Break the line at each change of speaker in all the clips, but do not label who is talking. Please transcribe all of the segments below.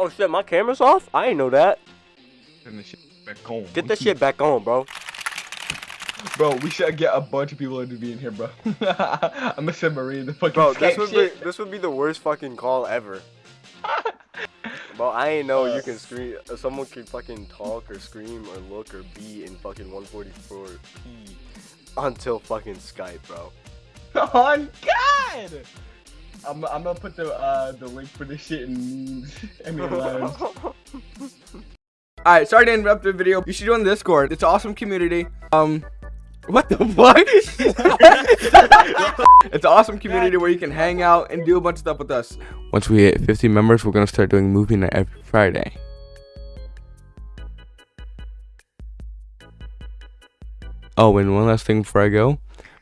Oh shit, my camera's off? I ain't know that.
Turn this shit back on.
Get that shit back on, bro.
Bro, we should get a bunch of people into being here, bro. I'm gonna send Marie the fucking
Bro, this would
shit.
be this would be the worst fucking call ever. Bro, I ain't know you can scream. uh, Someone can fucking talk or scream or look or be in fucking 144p until fucking Skype, bro.
On God! I'm, I'm gonna put the uh the link for this shit in memes. I.
Alright, sorry to interrupt the video. You should join the Discord. It's an awesome community. Um, what the fuck? it's an awesome community where you can hang out and do a bunch of stuff with us. Once we hit 50 members, we're gonna start doing movie night every Friday. Oh, and one last thing before I go.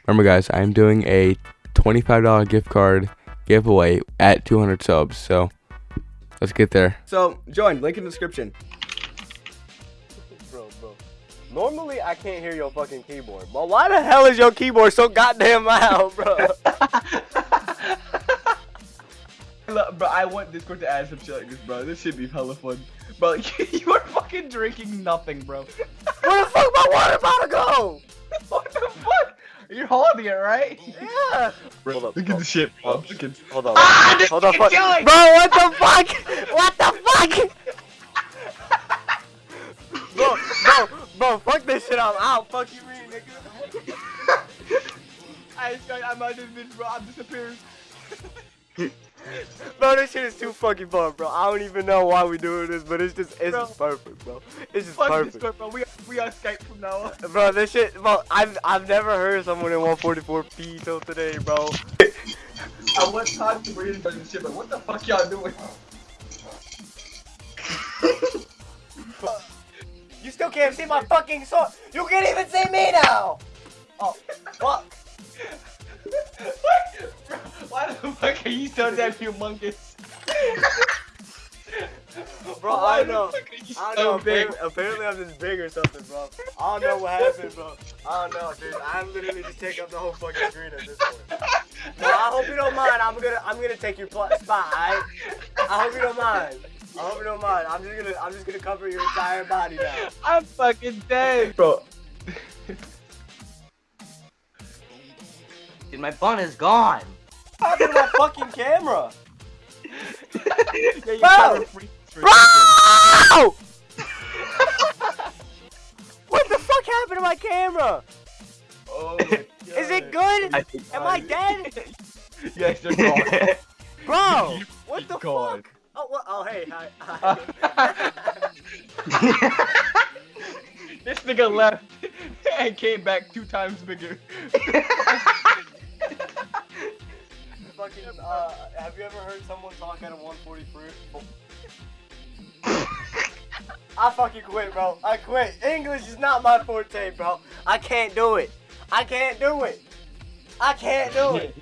Remember, guys, I'm doing a $25 gift card giveaway at 200 subs. So let's get there. So join. Link in the description.
bro, bro. Normally I can't hear your fucking keyboard, but why the hell is your keyboard so goddamn loud, bro?
Bro, I want Discord to add some shit like this, bro. This should be hella fun. Bro, you are fucking drinking nothing, bro.
Where the fuck my water bottle go?
what the fuck? You're holding it, right?
Yeah. Hold up,
look at the shit, bro.
up.
Look at
Hold on.
Ah,
Hold on. Fuck.
killing!
Bro, what the fuck? What the fuck? bro, bro, bro, fuck this shit. I'm out. Fuck you, mean, nigga.
I, I'm out of this bitch, bro. I'm disappearing.
Bro, this shit is too fucking fun, bro. I don't even know why we doing this, but it's just, it's
Bro.
just perfect, bro. It's just
Fuck
perfect.
Discord, bro. We, we on Skype from now on.
Bro, this shit, bro, I've, I've never heard someone in 144p till today, bro.
I want time to read this shit, but what the fuck y'all doing?
You still can't see my fucking sword. You can't even see me now. Oh, fuck.
Bro, Why the fuck are you so damn humongous?
Bro,
Why
I
the
know.
fuck
I don't know.
big?
Apparently, apparently I'm just big or something, bro. I don't know what happened, bro. I don't know, dude. I'm literally just taking up the whole fucking screen at this point. Bro, I hope you don't mind. I'm gonna, I'm gonna take your pl- spot. Alright? I hope you don't mind. I hope you don't mind. I'm just gonna, I'm just gonna cover your entire body now.
I'm fucking dead. Bro,
Dude, my bun is gone.
How did my fucking camera?
yeah, you
Bro!
cover free for a
Bro! what the fuck happened to my camera?
Oh my
Is it
God.
good? Am I dead?
yes, they're gone.
Bro, what the
God.
fuck? Oh, what? oh, hey, hi. hi.
this nigga left and came back two times bigger.
Fucking, uh, have you ever heard someone talk at a 143? I fucking quit, bro. I quit. English is not my forte, bro. I can't do it. I can't do it. I can't do it.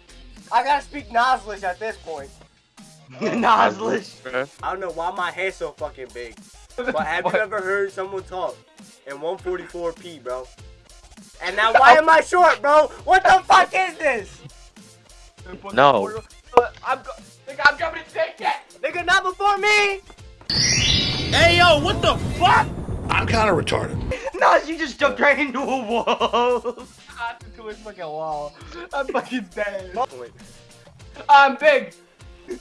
I gotta speak Noslish at this point.
Noslish.
I don't know why my hair's so fucking big. But have you ever heard someone talk in 144p, bro? And now why am I short, bro? What the fuck is this?
No.
I'm, go- nigga, I'm coming to take it.
Nigga, not before me!
Hey yo, what the fuck? I'm kind of retarded.
no, you just jumped right into a wall.
I'm into his fucking wall. I'm fucking dead.
Wait.
I'm big.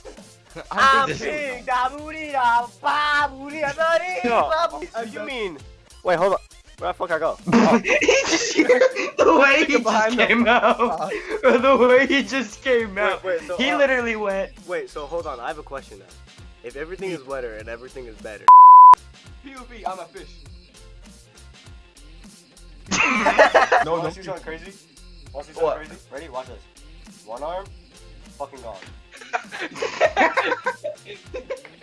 I'm
This-
big, da booty da ba booty da booty ba booty. Uh, you mean? Wait, hold on. Where the fuck I go? Oh,
He just- the way he just
Behind the-
came out. the way he just came
wait,
out.
wait, so,
He
uh,
literally went.
wait, so hold on. I have a question now. If everything is wetter and everything is better.
POV, I'm a fish.
no,
no.
Want to see something crazy? Want to see something
What?
crazy? Ready? Watch this. One arm, fucking gone.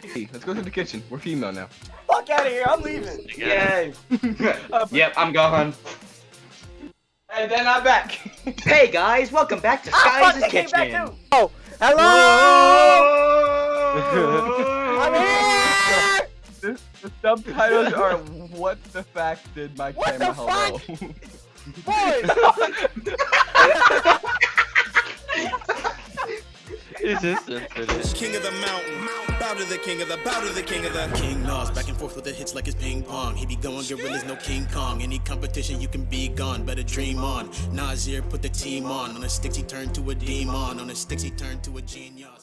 Hey, let's go to the kitchen. We're female now.
Fuck out of here! I'm leaving.
Yay. yep, I'm gone.
And then I'm back.
Hey guys, welcome back to
Ah, fuck!
Skies'
They came back
Kitchen.
too. Oh, hello! I'm here.
The, the subtitles are what the fact did my
What
camera
the
hello.
Boys,
It's insensitive.
King of the mountain, bow to the king of the, bow to the king of the King Nas, back and forth with the hits like it's ping pong. He be going gorillas, no King Kong. Any competition, you can be gone, better dream on. Nasir put the team on. On the sticks, he turned to a demon. On the sticks, he turned to a genius.